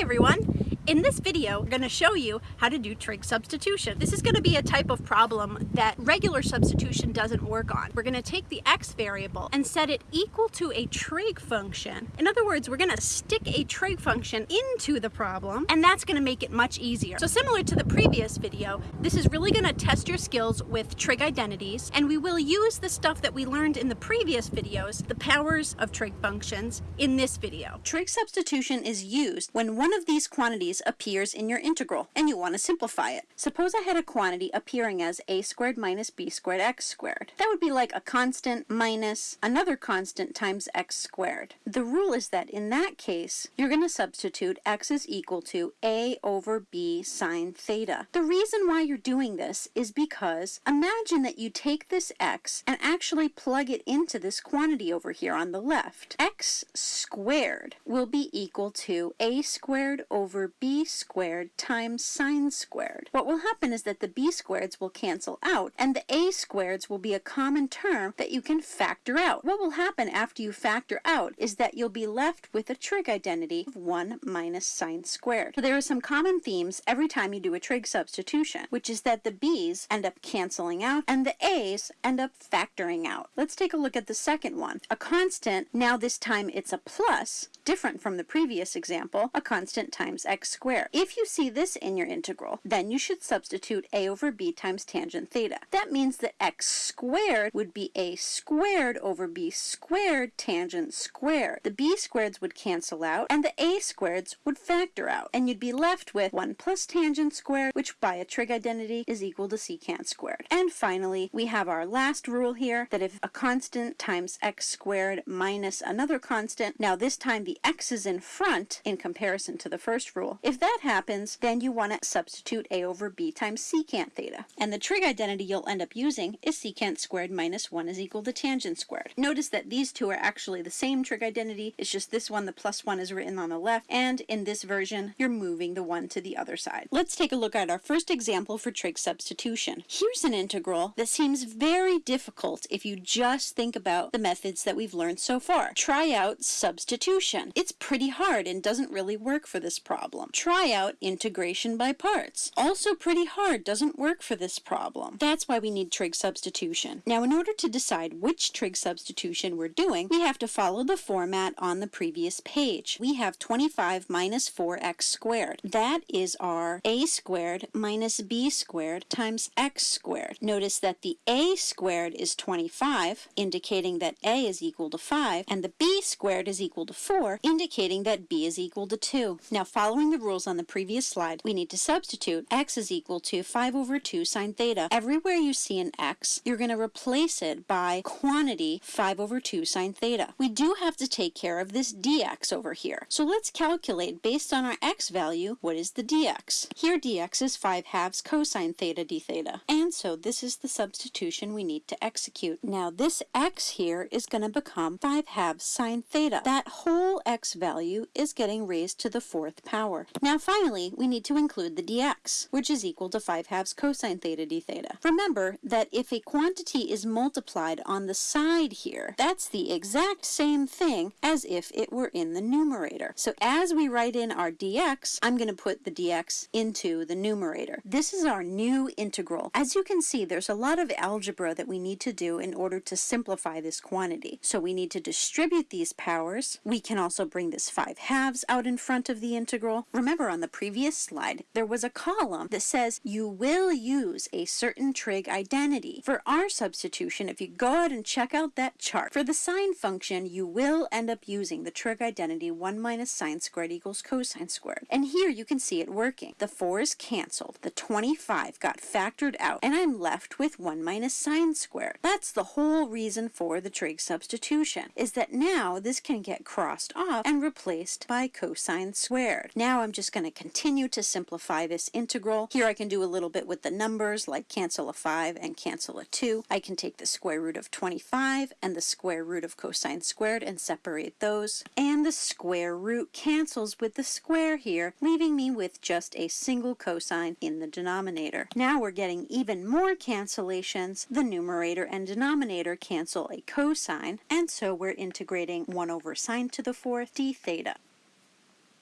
everyone! In this video, we're going to show you how to do trig substitution. This is going to be a type of problem that regular substitution doesn't work on. We're going to take the x variable and set it equal to a trig function. In other words, we're going to stick a trig function into the problem, and that's going to make it much easier. So similar to the previous video, this is really going to test your skills with trig identities, and we will use the stuff that we learned in the previous videos, the powers of trig functions, in this video. Trig substitution is used when one of these quantities appears in your integral, and you want to simplify it. Suppose I had a quantity appearing as a squared minus b squared x squared. That would be like a constant minus another constant times x squared. The rule is that in that case, you're going to substitute x is equal to a over b sine theta. The reason why you're doing this is because imagine that you take this x and actually plug it into this quantity over here on the left. x squared will be equal to a squared over b squared times sine squared. What will happen is that the b squareds will cancel out and the a squareds will be a common term that you can factor out. What will happen after you factor out is that you'll be left with a trig identity of 1 minus sine squared. So there are some common themes every time you do a trig substitution, which is that the b's end up canceling out and the a's end up factoring out. Let's take a look at the second one. A constant, now this time it's a plus, different from the previous example, a constant times x squared. If you see this in your integral, then you should substitute a over b times tangent theta. That means that x squared would be a squared over b squared tangent squared. The b squareds would cancel out, and the a squareds would factor out, and you'd be left with 1 plus tangent squared, which by a trig identity is equal to secant squared. And finally, we have our last rule here, that if a constant times x squared minus another constant, now this time the x is in front in comparison to the first rule. If that happens, then you want to substitute a over b times secant theta. And the trig identity you'll end up using is secant squared minus 1 is equal to tangent squared. Notice that these two are actually the same trig identity, it's just this one, the plus 1 is written on the left, and in this version, you're moving the 1 to the other side. Let's take a look at our first example for trig substitution. Here's an integral that seems very difficult if you just think about the methods that we've learned so far. Try out substitution. It's pretty hard and doesn't really work for this problem. Try out integration by parts. Also pretty hard, doesn't work for this problem. That's why we need trig substitution. Now in order to decide which trig substitution we're doing, we have to follow the format on the previous page. We have 25 minus 4x squared. That is our a squared minus b squared times x squared. Notice that the a squared is 25, indicating that a is equal to 5, and the b squared is equal to 4, indicating that b is equal to 2. Now following the rules on the previous slide, we need to substitute x is equal to 5 over 2 sine theta. Everywhere you see an x, you're going to replace it by quantity 5 over 2 sine theta. We do have to take care of this dx over here. So let's calculate based on our x value, what is the dx? Here dx is 5 halves cosine theta d theta. And so this is the substitution we need to execute. Now this x here is going to become 5 halves sine theta. That whole x value is getting raised to the fourth power. Now finally, we need to include the dx, which is equal to 5 halves cosine theta d theta. Remember that if a quantity is multiplied on the side here, that's the exact same thing as if it were in the numerator. So as we write in our dx, I'm going to put the dx into the numerator. This is our new integral. As you can see, there's a lot of algebra that we need to do in order to simplify this quantity. So we need to distribute these powers. We can also bring this 5 halves out in front of the integral. Remember on the previous slide, there was a column that says you will use a certain trig identity. For our substitution, if you go out and check out that chart, for the sine function, you will end up using the trig identity 1 minus sine squared equals cosine squared. And here you can see it working. The 4 is canceled, the 25 got factored out, and I'm left with 1 minus sine squared. That's the whole reason for the trig substitution, is that now this can get crossed off and replaced by cosine squared. Now I'm just going to continue to simplify this integral. Here I can do a little bit with the numbers like cancel a 5 and cancel a 2. I can take the square root of 25 and the square root of cosine squared and separate those. And the square root cancels with the square here, leaving me with just a single cosine in the denominator. Now we're getting even more cancellations. The numerator and denominator cancel a cosine, and so we're integrating 1 over sine to the fourth d theta.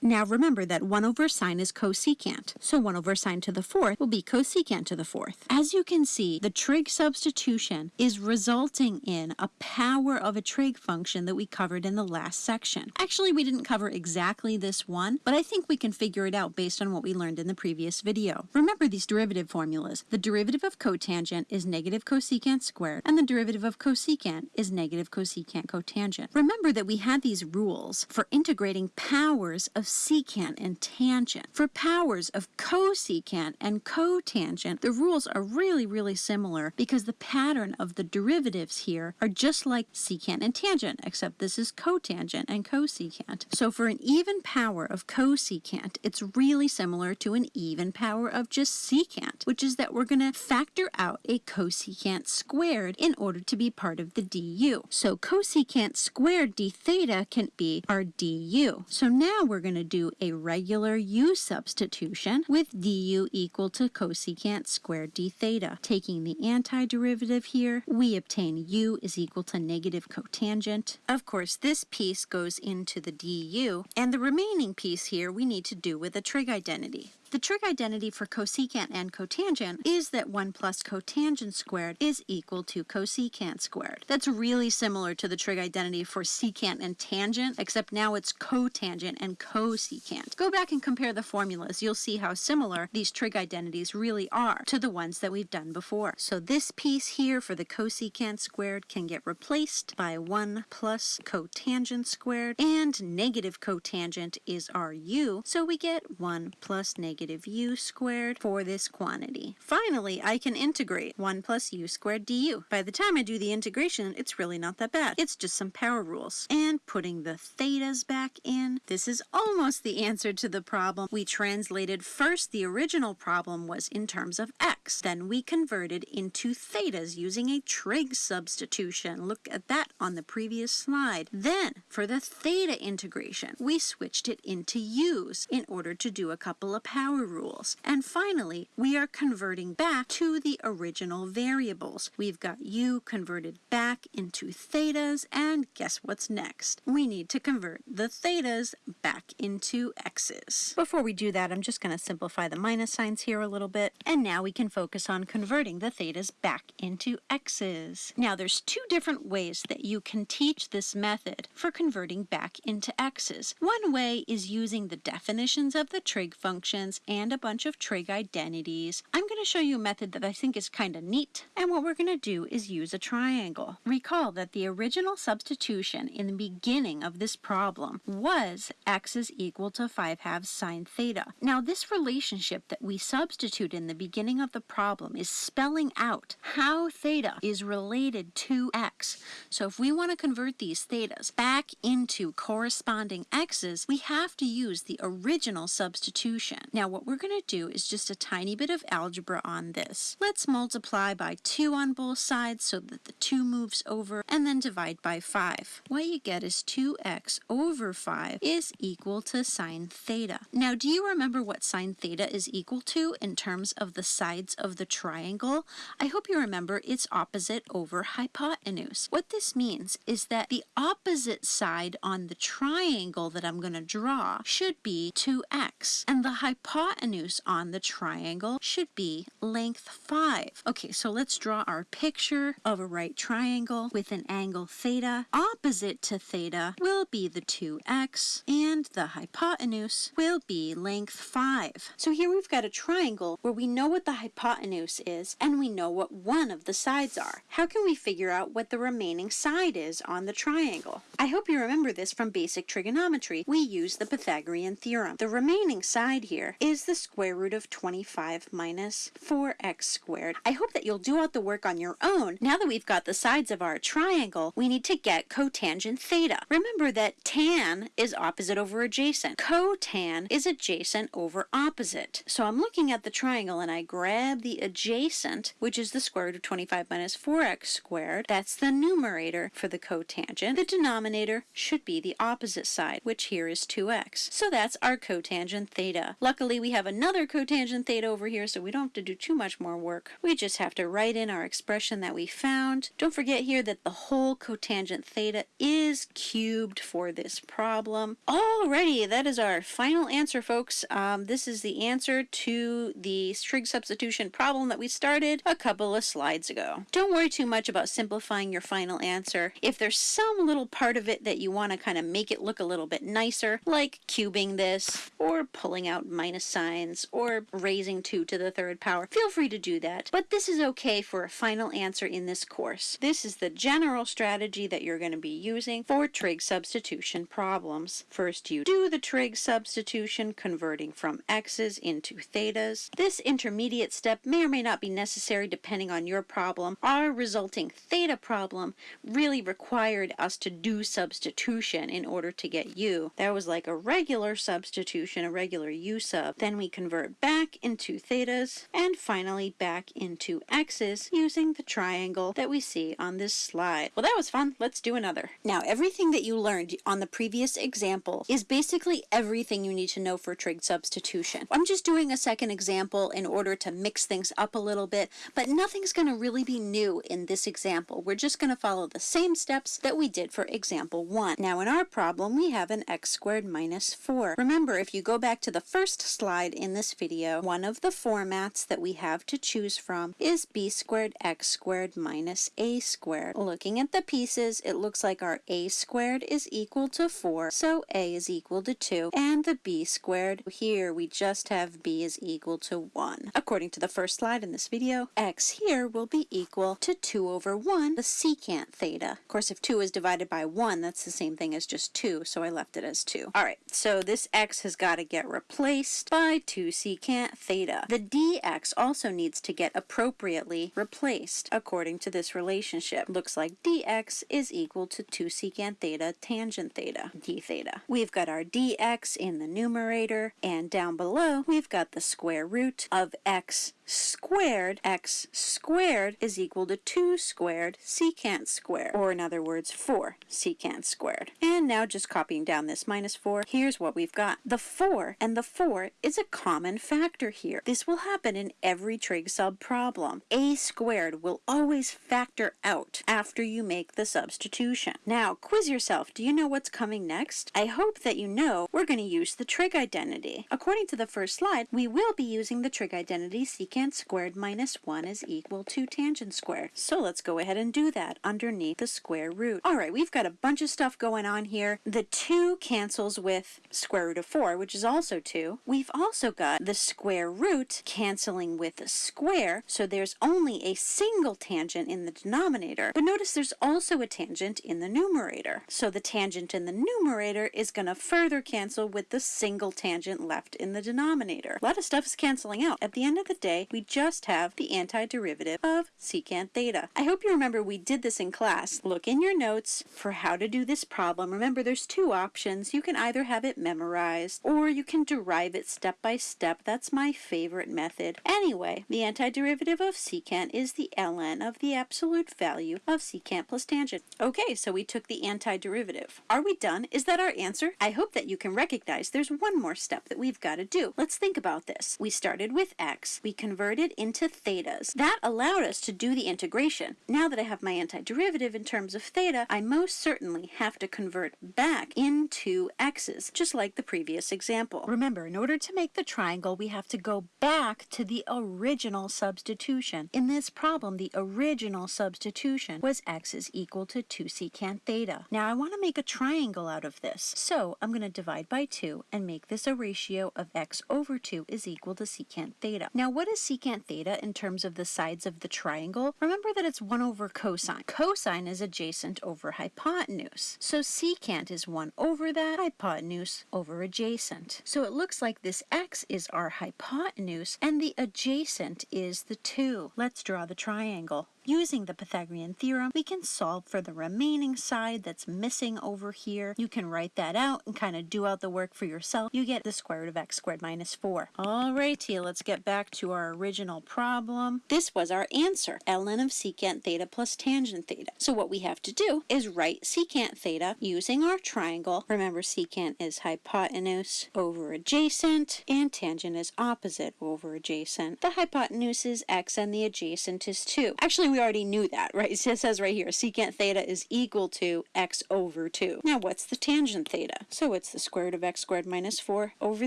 Now remember that 1 over sine is cosecant, so 1 over sine to the fourth will be cosecant to the fourth. As you can see, the trig substitution is resulting in a power of a trig function that we covered in the last section. Actually, we didn't cover exactly this one, but I think we can figure it out based on what we learned in the previous video. Remember these derivative formulas. The derivative of cotangent is negative cosecant squared, and the derivative of cosecant is negative cosecant cotangent. Remember that we had these rules for integrating powers of secant and tangent. For powers of cosecant and cotangent, the rules are really, really similar because the pattern of the derivatives here are just like secant and tangent, except this is cotangent and cosecant. So for an even power of cosecant, it's really similar to an even power of just secant, which is that we're going to factor out a cosecant squared in order to be part of the du. So cosecant squared d theta can be our du. So now we're going to do a regular u substitution with du equal to cosecant squared d theta. Taking the antiderivative here, we obtain u is equal to negative cotangent. Of course, this piece goes into the du, and the remaining piece here we need to do with a trig identity. The trig identity for cosecant and cotangent is that 1 plus cotangent squared is equal to cosecant squared. That's really similar to the trig identity for secant and tangent, except now it's cotangent and cosecant. Go back and compare the formulas. You'll see how similar these trig identities really are to the ones that we've done before. So this piece here for the cosecant squared can get replaced by 1 plus cotangent squared, and negative cotangent is our u, so we get 1 plus negative negative u squared for this quantity. Finally, I can integrate 1 plus u squared du. By the time I do the integration, it's really not that bad. It's just some power rules. And putting the thetas back in, this is almost the answer to the problem. We translated first the original problem was in terms of x. Then we converted into thetas using a trig substitution. Look at that on the previous slide. Then, for the theta integration, we switched it into u's in order to do a couple of power rules. And finally, we are converting back to the original variables. We've got u converted back into thetas, and guess what's next? We need to convert the thetas back into x's. Before we do that, I'm just going to simplify the minus signs here a little bit, and now we can focus on converting the thetas back into x's. Now, there's two different ways that you can teach this method for converting back into x's. One way is using the definitions of the trig functions and a bunch of trig identities. I'm going to show you a method that I think is kind of neat, and what we're going to do is use a triangle. Recall that the original substitution in the beginning of this problem was x is equal to 5 halves sine theta. Now this relationship that we substitute in the beginning of the problem is spelling out how theta is related to x. So if we want to convert these thetas back into corresponding x's, we have to use the original substitution. Now now what we're going to do is just a tiny bit of algebra on this. Let's multiply by 2 on both sides so that the 2 moves over and then divide by 5. What you get is 2x over 5 is equal to sine theta. Now do you remember what sine theta is equal to in terms of the sides of the triangle? I hope you remember it's opposite over hypotenuse. What this means is that the opposite side on the triangle that I'm going to draw should be 2x and the hypotenuse on the triangle should be length 5. Okay, so let's draw our picture of a right triangle with an angle theta. Opposite to theta will be the 2x, and the hypotenuse will be length 5. So here we've got a triangle where we know what the hypotenuse is, and we know what one of the sides are. How can we figure out what the remaining side is on the triangle? I hope you remember this from basic trigonometry. We use the Pythagorean theorem. The remaining side here is the square root of 25 minus 4x squared. I hope that you'll do out the work on your own. Now that we've got the sides of our triangle, we need to get cotangent theta. Remember that tan is opposite over adjacent. Cotan is adjacent over opposite. So I'm looking at the triangle and I grab the adjacent, which is the square root of 25 minus 4x squared. That's the numerator for the cotangent. The denominator should be the opposite side, which here is 2x. So that's our cotangent theta. Luckily, Luckily, we have another cotangent theta over here, so we don't have to do too much more work. We just have to write in our expression that we found. Don't forget here that the whole cotangent theta is cubed for this problem. Alrighty, that is our final answer, folks. Um, this is the answer to the trig substitution problem that we started a couple of slides ago. Don't worry too much about simplifying your final answer. If there's some little part of it that you want to kind of make it look a little bit nicer, like cubing this, or pulling out minus signs, or raising 2 to the third power, feel free to do that. But this is okay for a final answer in this course. This is the general strategy that you're going to be using for trig substitution problems. First, you do the trig substitution, converting from x's into thetas. This intermediate step may or may not be necessary depending on your problem. Our resulting theta problem really required us to do substitution in order to get u. That was like a regular substitution, a regular u sub. Then we convert back into thetas, and finally back into x's using the triangle that we see on this slide. Well, that was fun. Let's do another. Now, everything that you learned on the previous example is basically everything you need to know for trig substitution. I'm just doing a second example in order to mix things up a little bit, but nothing's going to really be new in this example. We're just going to follow the same steps that we did for example 1. Now, in our problem, we have an x squared minus 4. Remember, if you go back to the first slide in this video, one of the formats that we have to choose from is b squared x squared minus a squared. Looking at the pieces, it looks like our a squared is equal to 4, so a is equal to 2, and the b squared, here we just have b is equal to 1. According to the first slide in this video, x here will be equal to 2 over 1, the secant theta. Of course, if 2 is divided by 1, that's the same thing as just 2, so I left it as 2. Alright, so this x has got to get replaced by 2 secant theta. The dx also needs to get appropriately replaced according to this relationship. Looks like dx is equal to 2 secant theta tangent theta, d theta. We've got our dx in the numerator, and down below we've got the square root of x squared, x squared is equal to 2 squared secant squared, or in other words, 4 secant squared. And now just copying down this minus 4, here's what we've got. The 4 and the 4 is a common factor here. This will happen in every trig sub problem. a squared will always factor out after you make the substitution. Now, quiz yourself. Do you know what's coming next? I hope that you know we're going to use the trig identity. According to the first slide, we will be using the trig identity secant squared minus 1 is equal to tangent squared. So let's go ahead and do that underneath the square root. Alright, we've got a bunch of stuff going on here. The 2 cancels with square root of 4, which is also 2. We've also got the square root canceling with the square, so there's only a single tangent in the denominator. But notice there's also a tangent in the numerator. So the tangent in the numerator is going to further cancel with the single tangent left in the denominator. A lot of stuff is canceling out. At the end of the day, we just have the antiderivative of secant theta. I hope you remember we did this in class. Look in your notes for how to do this problem. Remember there's two options. You can either have it memorized or you can derive it step by step. That's my favorite method. Anyway, the antiderivative of secant is the ln of the absolute value of secant plus tangent. Okay, so we took the antiderivative. Are we done? Is that our answer? I hope that you can recognize there's one more step that we've got to do. Let's think about this. We started with x. We converted converted into thetas. That allowed us to do the integration. Now that I have my antiderivative in terms of theta, I most certainly have to convert back into x's, just like the previous example. Remember, in order to make the triangle, we have to go back to the original substitution. In this problem, the original substitution was x is equal to 2 secant theta. Now I want to make a triangle out of this, so I'm going to divide by 2 and make this a ratio of x over 2 is equal to secant theta. Now what is secant theta in terms of the sides of the triangle, remember that it's 1 over cosine. Cosine is adjacent over hypotenuse. So secant is 1 over that, hypotenuse over adjacent. So it looks like this x is our hypotenuse and the adjacent is the 2. Let's draw the triangle. Using the Pythagorean theorem, we can solve for the remaining side that's missing over here. You can write that out and kind of do out the work for yourself. You get the square root of x squared minus 4. Alrighty, let's get back to our original problem. This was our answer, ln of secant theta plus tangent theta. So what we have to do is write secant theta using our triangle. Remember secant is hypotenuse over adjacent and tangent is opposite over adjacent. The hypotenuse is x and the adjacent is 2. Actually, we already knew that, right? It says right here, secant theta is equal to x over 2. Now, what's the tangent theta? So it's the square root of x squared minus 4 over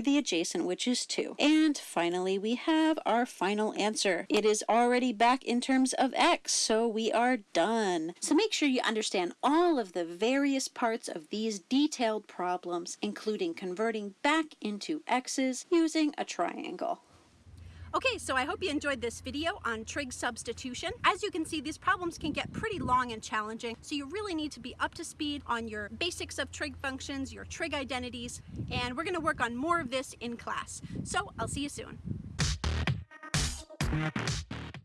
the adjacent, which is 2. And finally, we have our final answer. It is already back in terms of x, so we are done. So make sure you understand all of the various parts of these detailed problems, including converting back into x's using a triangle. Okay, so I hope you enjoyed this video on trig substitution. As you can see, these problems can get pretty long and challenging, so you really need to be up to speed on your basics of trig functions, your trig identities, and we're gonna work on more of this in class. So I'll see you soon.